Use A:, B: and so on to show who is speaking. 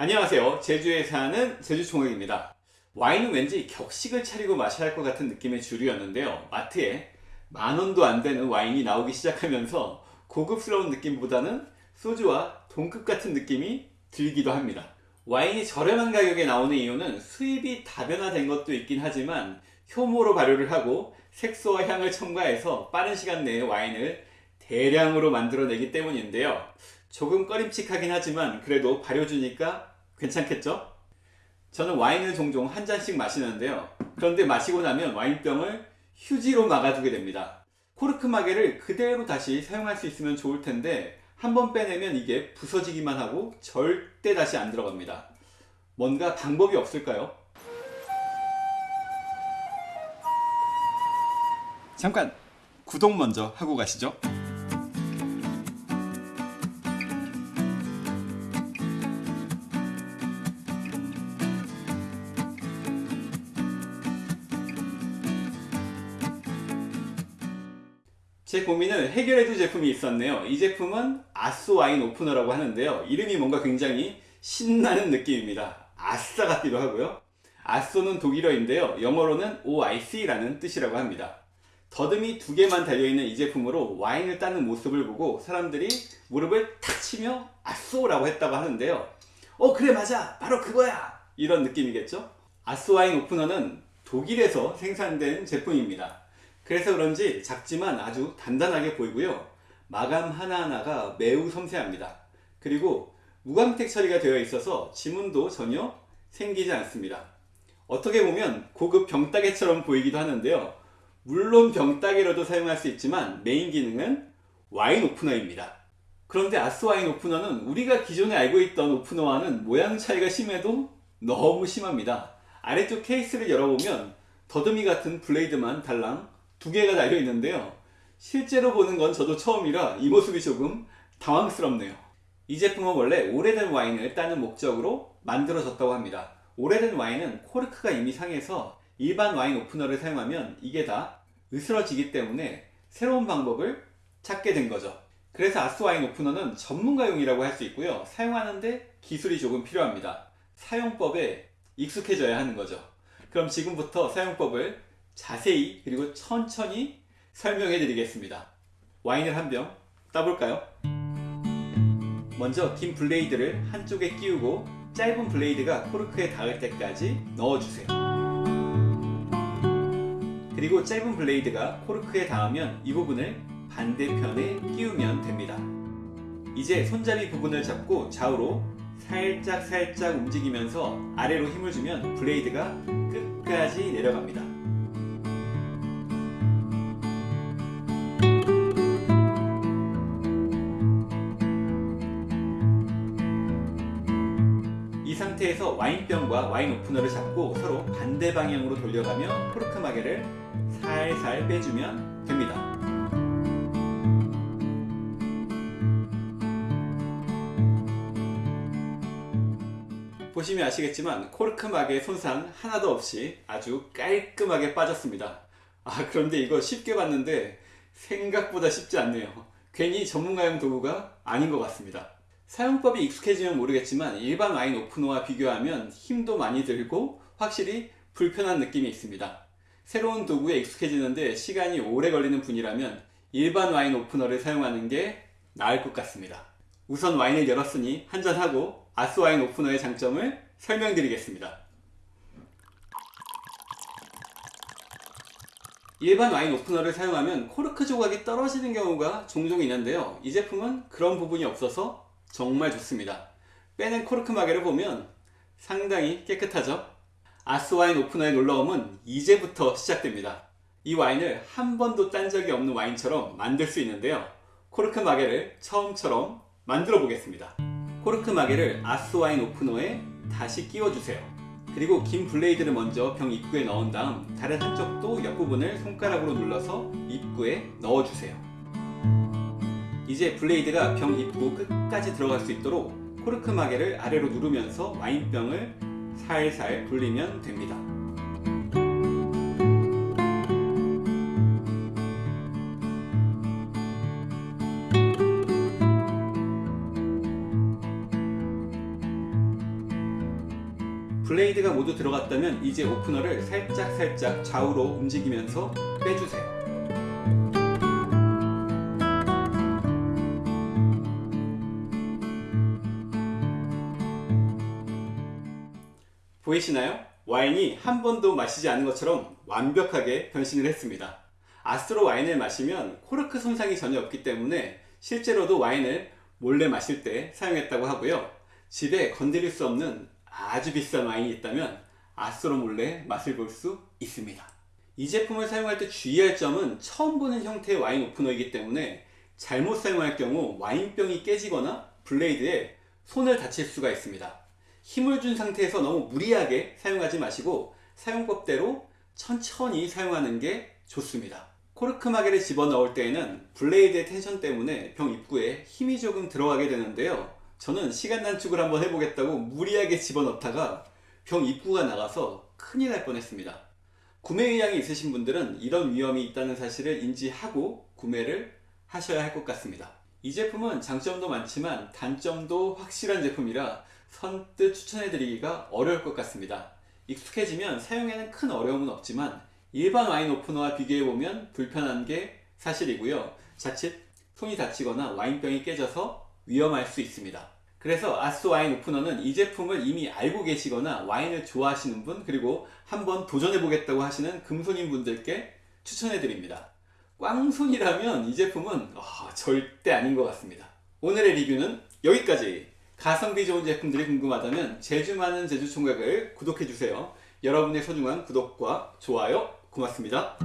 A: 안녕하세요. 제주에 사는 제주총각입니다. 와인은 왠지 격식을 차리고 마셔야 할 것 같은 느낌의 주류였는데요. 마트에 만원도 안 되는 와인이 나오기 시작하면서 고급스러운 느낌보다는 소주와 동급 같은 느낌이 들기도 합니다. 와인이 저렴한 가격에 나오는 이유는 수입이 다변화된 것도 있긴 하지만 효모로 발효를 하고 색소와 향을 첨가해서 빠른 시간 내에 와인을 대량으로 만들어내기 때문인데요 조금 꺼림칙하긴 하지만 그래도 발효주니까 괜찮겠죠? 저는 와인을 종종 한 잔씩 마시는데요 그런데 마시고 나면 와인병을 휴지로 막아두게 됩니다 코르크 마개를 그대로 다시 사용할 수 있으면 좋을 텐데 한 번 빼내면 이게 부서지기만 하고 절대 다시 안 들어갑니다 뭔가 방법이 없을까요? 잠깐 구독 먼저 하고 가시죠 제 고민을 해결해줄 제품이 있었네요. 이 제품은 아쏘 와인 오프너라고 하는데요. 이름이 뭔가 굉장히 신나는 느낌입니다. 아싸 같기도 하고요. 아쏘는 독일어인데요. 영어로는 OIC라는 뜻이라고 합니다. 더듬이 두 개만 달려있는 이 제품으로 와인을 따는 모습을 보고 사람들이 무릎을 탁 치며 아쏘라고 했다고 하는데요. 어 그래 맞아. 바로 그거야. 이런 느낌이겠죠? 아쏘 와인 오프너는 독일에서 생산된 제품입니다 그래서 그런지 작지만 아주 단단하게 보이고요. 마감 하나하나가 매우 섬세합니다. 그리고 무광택 처리가 되어 있어서 지문도 전혀 생기지 않습니다. 어떻게 보면 고급 병따개처럼 보이기도 하는데요. 물론 병따개로도 사용할 수 있지만 메인 기능은 와인 오프너입니다. 그런데 아스 와인 오프너는 우리가 기존에 알고 있던 오프너와는 모양 차이가 심해도 너무 심합니다. 아래쪽 케이스를 열어보면 더듬이 같은 블레이드만 달랑 두 개가 달려 있는데요. 실제로 보는 건 저도 처음이라 이 모습이 조금 당황스럽네요. 이 제품은 원래 오래된 와인을 따는 목적으로 만들어졌다고 합니다. 오래된 와인은 코르크가 이미 상해서 일반 와인 오프너를 사용하면 이게 다 으스러지기 때문에 새로운 방법을 찾게 된 거죠. 그래서 아스 와인 오프너는 전문가용이라고 할 수 있고요. 사용하는데 기술이 조금 필요합니다. 사용법에 익숙해져야 하는 거죠. 그럼 지금부터 사용법을 자세히 그리고 천천히 설명해 드리겠습니다. 와인을 한 병 따볼까요? 먼저 긴 블레이드를 한쪽에 끼우고 짧은 블레이드가 코르크에 닿을 때까지 넣어주세요. 그리고 짧은 블레이드가 코르크에 닿으면 이 부분을 반대편에 끼우면 됩니다. 이제 손잡이 부분을 잡고 좌우로 살짝 살짝 움직이면서 아래로 힘을 주면 블레이드가 끝까지 내려갑니다 상태에서 와인병과 와인 오프너를 잡고 서로 반대 방향으로 돌려가며 코르크 마개를 살살 빼주면 됩니다. 보시면 아시겠지만 코르크 마개 손상 하나도 없이 아주 깔끔하게 빠졌습니다. 아 그런데 이거 쉽게 봤는데 생각보다 쉽지 않네요. 괜히 전문가용 도구가 아닌 것 같습니다. 사용법이 익숙해지면 모르겠지만 일반 와인 오프너와 비교하면 힘도 많이 들고 확실히 불편한 느낌이 있습니다. 새로운 도구에 익숙해지는데 시간이 오래 걸리는 분이라면 일반 와인 오프너를 사용하는 게 나을 것 같습니다. 우선 와인을 열었으니 한잔하고 아스 와인 오프너의 장점을 설명드리겠습니다. 일반 와인 오프너를 사용하면 코르크 조각이 떨어지는 경우가 종종 있는데요. 이 제품은 그런 부분이 없어서 정말 좋습니다. 빼낸 코르크 마개를 보면 상당히 깨끗하죠? 아스 와인 오프너의 놀라움은 이제부터 시작됩니다. 이 와인을 한 번도 딴 적이 없는 와인처럼 만들 수 있는데요. 코르크 마개를 처음처럼 만들어 보겠습니다. 코르크 마개를 아스 와인 오프너에 다시 끼워주세요. 그리고 긴 블레이드를 먼저 병 입구에 넣은 다음 다른 한쪽도 옆부분을 손가락으로 눌러서 입구에 넣어주세요 이제 블레이드가 병 입구 끝까지 들어갈 수 있도록 코르크 마개를 아래로 누르면서 와인병을 살살 돌리면 됩니다. 블레이드가 모두 들어갔다면 이제 오프너를 살짝 살짝 좌우로 움직이면서 빼주세요. 보이시나요? 와인이 한 번도 마시지 않은 것처럼 완벽하게 변신을 했습니다. 아스로 와인을 마시면 코르크 손상이 전혀 없기 때문에 실제로도 와인을 몰래 마실 때 사용했다고 하고요. 집에 건드릴 수 없는 아주 비싼 와인이 있다면 아스로 몰래 맛을 볼 수 있습니다. 이 제품을 사용할 때 주의할 점은 처음 보는 형태의 와인 오프너이기 때문에 잘못 사용할 경우 와인병이 깨지거나 블레이드에 손을 다칠 수가 있습니다. 힘을 준 상태에서 너무 무리하게 사용하지 마시고 사용법대로 천천히 사용하는 게 좋습니다. 코르크 마개를 집어넣을 때에는 블레이드의 텐션 때문에 병 입구에 힘이 조금 들어가게 되는데요. 저는 시간 단축을 한번 해보겠다고 무리하게 집어넣다가 병 입구가 나가서 큰일 날 뻔했습니다. 구매 의향이 있으신 분들은 이런 위험이 있다는 사실을 인지하고 구매를 하셔야 할 것 같습니다. 이 제품은 장점도 많지만 단점도 확실한 제품이라 선뜻 추천해드리기가 어려울 것 같습니다. 익숙해지면 사용에는 큰 어려움은 없지만 일반 와인 오프너와 비교해보면 불편한 게 사실이고요. 자칫 손이 다치거나 와인병이 깨져서 위험할 수 있습니다. 그래서 아스 와인 오프너는 이 제품을 이미 알고 계시거나 와인을 좋아하시는 분 그리고 한번 도전해보겠다고 하시는 금손인 분들께 추천해드립니다. 꽝손이라면 이 제품은 아, 절대 아닌 것 같습니다. 오늘의 리뷰는 여기까지. 가성비 좋은 제품들이 궁금하다면 제주 많은 제주 총각을 구독해주세요. 여러분의 소중한 구독과 좋아요 고맙습니다.